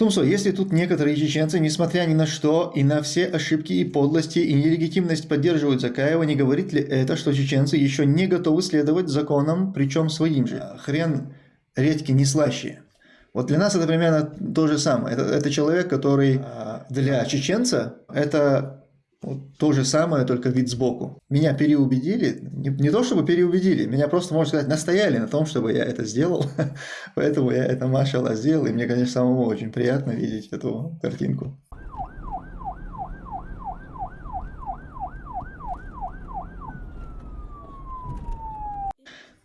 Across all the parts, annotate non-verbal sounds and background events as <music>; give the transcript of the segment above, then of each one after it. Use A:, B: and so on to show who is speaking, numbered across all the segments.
A: Тумсо, если тут некоторые чеченцы, несмотря ни на что, и на все ошибки и подлости, и нелегитимность поддерживают Закаева, не говорит ли это, что чеченцы еще не готовы следовать законам, причем своим же? Хрен редьки не слаще. Вот для нас это примерно то же самое. Это, это человек, который а, для чеченца это вот то же самое, только вид сбоку. Меня переубедили, не, не то чтобы переубедили, меня просто, можно сказать, настояли на том, чтобы я это сделал. <laughs> Поэтому я это, машалла, сделал, и мне, конечно, самому очень приятно видеть эту картинку.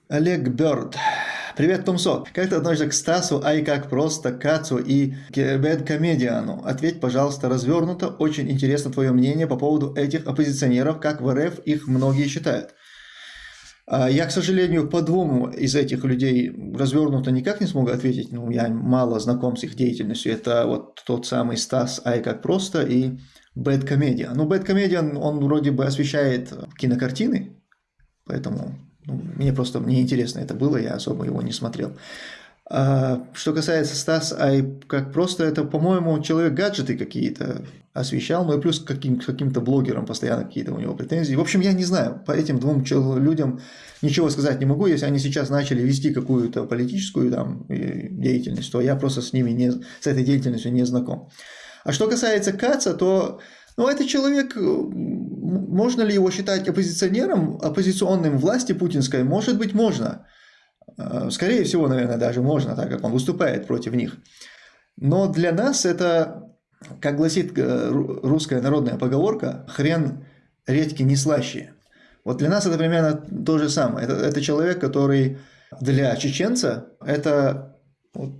A: Олег Бёрд. Привет, Томсо. Как ты относишься к Стасу, ай как просто, Кацу и Бэд Комедиану? Ответь, пожалуйста, развернуто. Очень интересно твое мнение по поводу этих оппозиционеров, как в РФ их многие считают. А, я, к сожалению, по двум из этих людей развернуто никак не смогу ответить. Ну, я мало знаком с их деятельностью. Это вот тот самый Стас Ай как просто и Бэд Комедиан. Ну, Бэд Комедиан, он вроде бы освещает кинокартины, поэтому ну, мне просто мне интересно это было, я особо его не смотрел. А, что касается Стас, ай, как просто это, по-моему, человек гаджеты какие-то освещал, ну и плюс каким, каким-то блогерам постоянно какие-то у него претензии. В общем, я не знаю, по этим двум людям ничего сказать не могу. Если они сейчас начали вести какую-то политическую там, деятельность, то я просто с ними не, с этой деятельностью не знаком. А что касается Каца, то ну, это человек можно ли его считать оппозиционером, оппозиционным власти путинской? Может быть, можно. Э, скорее всего, наверное, даже можно, так как он выступает против них. Но для нас это, как гласит э, русская народная поговорка, хрен редьки не слаще. Вот для нас это примерно то же самое. Это, это человек, который для чеченца это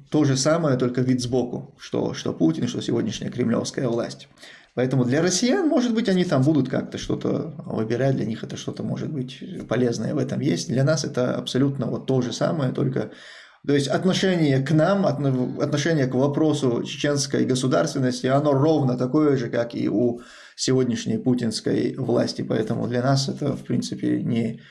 A: то же самое, только вид сбоку, что, что Путин, что сегодняшняя кремлевская власть. Поэтому для россиян, может быть, они там будут как-то что-то выбирать, для них это что-то может быть полезное в этом есть. Для нас это абсолютно вот то же самое, только то есть отношение к нам, отношение к вопросу чеченской государственности, оно ровно такое же, как и у сегодняшней путинской власти. Поэтому для нас это, в принципе, не,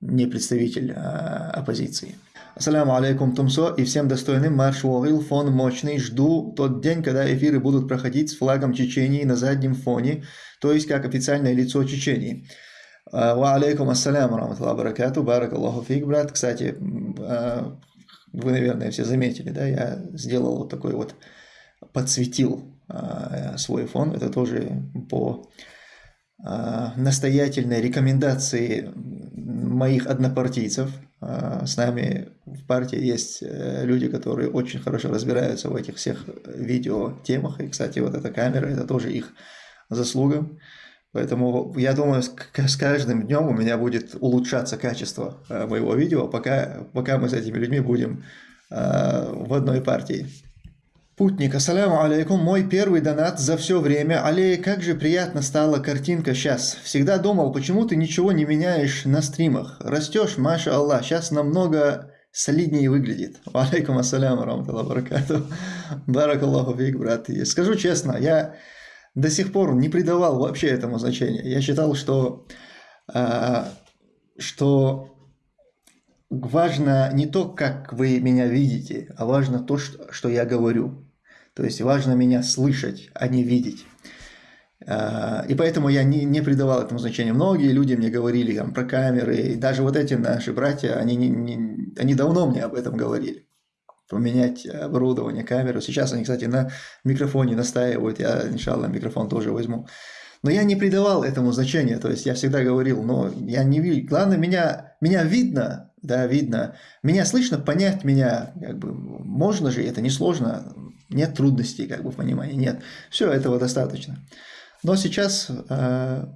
A: не представитель а, оппозиции. Ассаляму алейкум, Тумсо, и всем достойным марш Уорил, фон мощный. Жду тот день, когда эфиры будут проходить с флагом Чечении на заднем фоне, то есть как официальное лицо Чечении. А, ва алейкум ассаляму, раматуллах баракату, барак Аллаху фиг, брат. Кстати, а, вы, наверное, все заметили, да, я сделал вот такой вот, подсветил а, свой фон, это тоже по настоятельной рекомендации моих однопартийцев. С нами в партии есть э, люди, которые очень хорошо разбираются в этих всех видео-темах. И, кстати, вот эта камера, это тоже их заслуга. Поэтому я думаю, с каждым днем у меня будет улучшаться качество э, моего видео, пока, пока мы с этими людьми будем э, в одной партии. Путник, ассаляму алейкум, мой первый донат за все время. Алей, как же приятно стала картинка сейчас. Всегда думал, почему ты ничего не меняешь на стримах. Растешь, маша Аллах, сейчас намного солиднее выглядит. <laughs> Алейкум ассаляму, рамталлах баракату. Баракаллаху фиг, брат. И скажу честно, я до сих пор не придавал вообще этому значения. Я считал, что, э, что важно не то, как вы меня видите, а важно то, что, что я говорю. То есть важно меня слышать, а не видеть. А, и поэтому я не, не придавал этому значения. Многие люди мне говорили там, про камеры, и даже вот эти наши братья, они, не, не, они давно мне об этом говорили. Поменять оборудование, камеру. Сейчас они, кстати, на микрофоне настаивают, я, иншалла, микрофон тоже возьму. Но я не придавал этому значения, то есть я всегда говорил, но я не вижу, главное, меня, меня видно, да, видно, меня слышно, понять меня, как бы, можно же, это несложно, нет трудностей, как бы, в понимании, нет, все этого достаточно. Но сейчас э,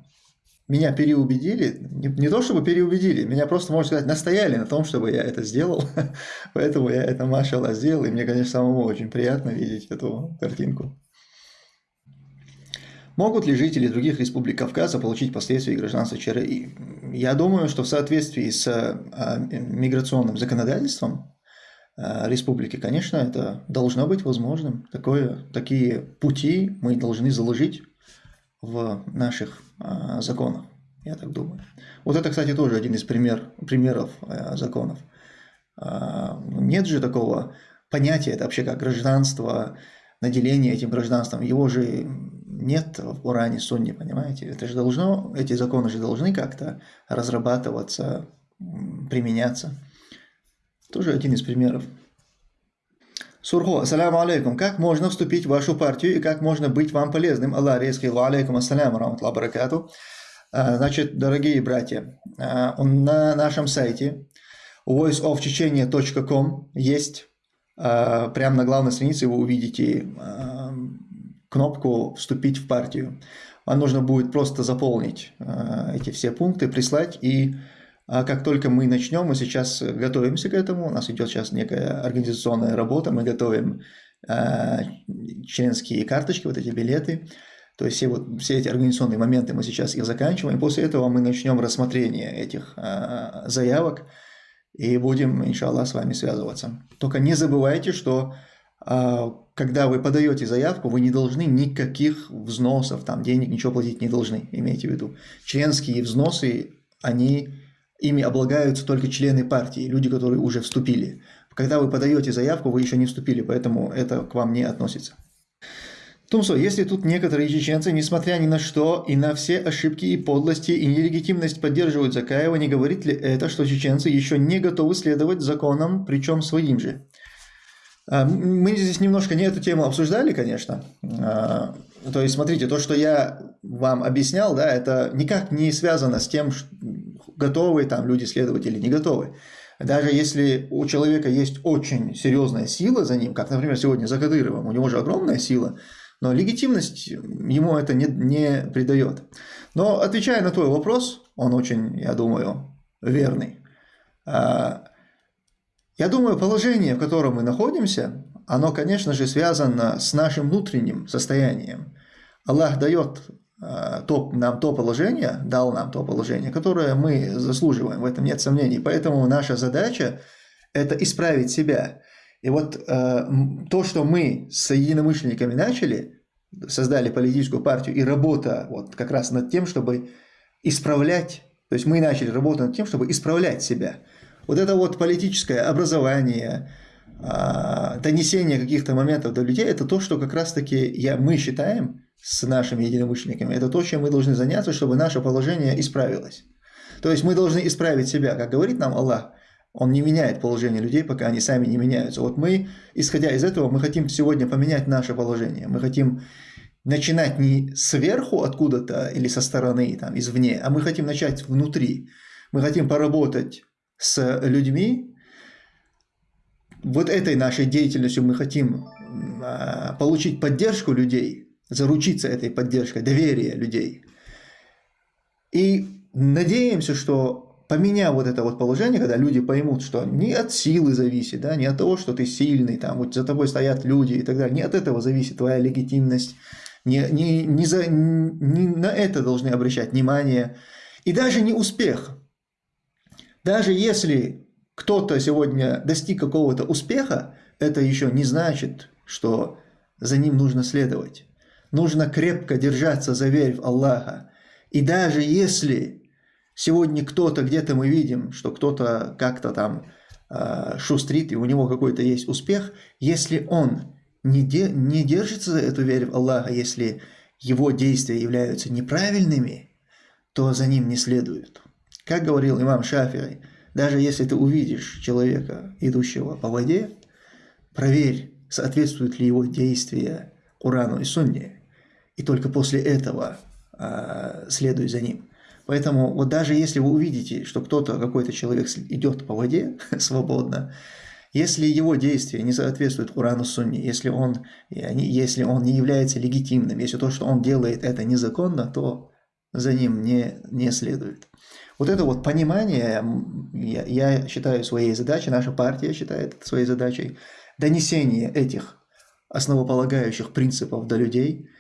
A: меня переубедили, не, не то чтобы переубедили, меня просто, можно сказать, настояли на том, чтобы я это сделал. <laughs> Поэтому я это, машалла, сделал, и мне, конечно, самому очень приятно видеть эту картинку. Могут ли жители других республик Кавказа получить последствия гражданства ЧРИ? Я думаю, что в соответствии с э, миграционным законодательством э, республики, конечно, это должно быть возможным. Такое, такие пути мы должны заложить в наших э, законах, я так думаю. Вот это, кстати, тоже один из пример, примеров э, законов. Э, нет же такого понятия, это вообще как гражданство, наделение этим гражданством. Его же нет в Уране, Сунне, понимаете? Это же должно, эти законы же должны как-то разрабатываться, применяться. Тоже один из примеров. Сурхо, ассаляму алейкум. Как можно вступить в вашу партию и как можно быть вам полезным? Аллах ва алейкум ассаляму раматлах баракату. А, значит, дорогие братья, а, на нашем сайте voiceofchechenia.com есть а, прямо на главной странице вы увидите кнопку «Вступить в партию». Вам нужно будет просто заполнить эти все пункты, прислать, и как только мы начнем, мы сейчас готовимся к этому, у нас идет сейчас некая организационная работа, мы готовим членские карточки, вот эти билеты, то есть все, вот, все эти организационные моменты мы сейчас их заканчиваем, и после этого мы начнем рассмотрение этих э, заявок и будем, иншаллах, с вами связываться. Только не забывайте, что э, когда вы подаете заявку, вы не должны никаких взносов, там денег, ничего платить не должны, имейте в виду. Членские взносы, они, ими облагаются только члены партии, люди, которые уже вступили. Когда вы подаете заявку, вы еще не вступили, поэтому это к вам не относится. Тумсо, если тут некоторые чеченцы, несмотря ни на что и на все ошибки и подлости и нелегитимность поддерживают Закаева, не говорит ли это, что чеченцы еще не готовы следовать законам, причем своим же? А, мы здесь немножко не эту тему обсуждали, конечно. То есть, смотрите, то, что я вам объяснял, да, это никак не связано с тем, готовы там люди следовать или не готовы. Даже если у человека есть очень серьезная сила за ним, как, например, сегодня за Кадыровым, у него же огромная сила – но легитимность ему это не, не придает. Но отвечая на твой вопрос, он очень, я думаю, верный. А, я думаю, положение, в котором мы находимся, оно, конечно же, связано с нашим внутренним состоянием. Аллах дает а, то, нам то положение, дал нам то положение, которое мы заслуживаем, в этом нет сомнений. Поэтому наша задача – это исправить себя. И вот э, то, что мы с единомышленниками начали, создали политическую партию, и работа вот как раз над тем, чтобы исправлять, то есть мы начали работу над тем, чтобы исправлять себя. Вот это вот политическое образование, э, донесение каких-то моментов до людей, это то, что как раз-таки я, мы считаем с нашими единомышленниками, это то, чем мы должны заняться, чтобы наше положение исправилось. То есть мы должны исправить себя, как говорит нам Аллах, он не меняет положение людей, пока они сами не меняются. Вот мы, исходя из этого, мы хотим сегодня поменять наше положение. Мы хотим начинать не сверху откуда-то или со стороны, там, извне, а мы хотим начать внутри. Мы хотим поработать с людьми. Вот этой нашей деятельностью мы хотим а, получить поддержку людей, заручиться этой поддержкой, доверие людей. И надеемся, что поменяв вот это вот положение, когда люди поймут, что не от силы зависит, да, не от того, что ты сильный, там, вот за тобой стоят люди и так далее, не от этого зависит твоя легитимность, не, не, не, за, не на это должны обращать внимание, и даже не успех. Даже если кто-то сегодня достиг какого-то успеха, это еще не значит, что за ним нужно следовать. Нужно крепко держаться за верь в Аллаха. И даже если Сегодня кто-то, где-то мы видим, что кто-то как-то там э, шустрит, и у него какой-то есть успех, если он не, де, не держится за эту веру в Аллаха, если его действия являются неправильными, то за ним не следует. Как говорил имам Шафири, даже если ты увидишь человека, идущего по воде, проверь, соответствуют ли его действия Курану и Сунне, и только после этого э, следуй за ним. Поэтому вот даже если вы увидите, что кто-то, какой-то человек идет по воде <laughs> свободно, если его действия не соответствуют Курану Сунне, если он, если он не является легитимным, если то, что он делает, это незаконно, то за ним не, не следует. Вот это вот понимание, я, я считаю своей задачей, наша партия считает своей задачей, донесение этих основополагающих принципов до людей –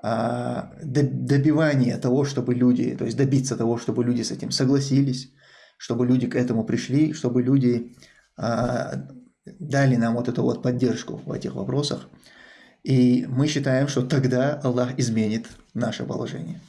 A: а, добивание того, чтобы люди, то есть добиться того, чтобы люди с этим согласились, чтобы люди к этому пришли, чтобы люди а, дали нам вот эту вот поддержку в этих вопросах. И мы считаем, что тогда Аллах изменит наше положение.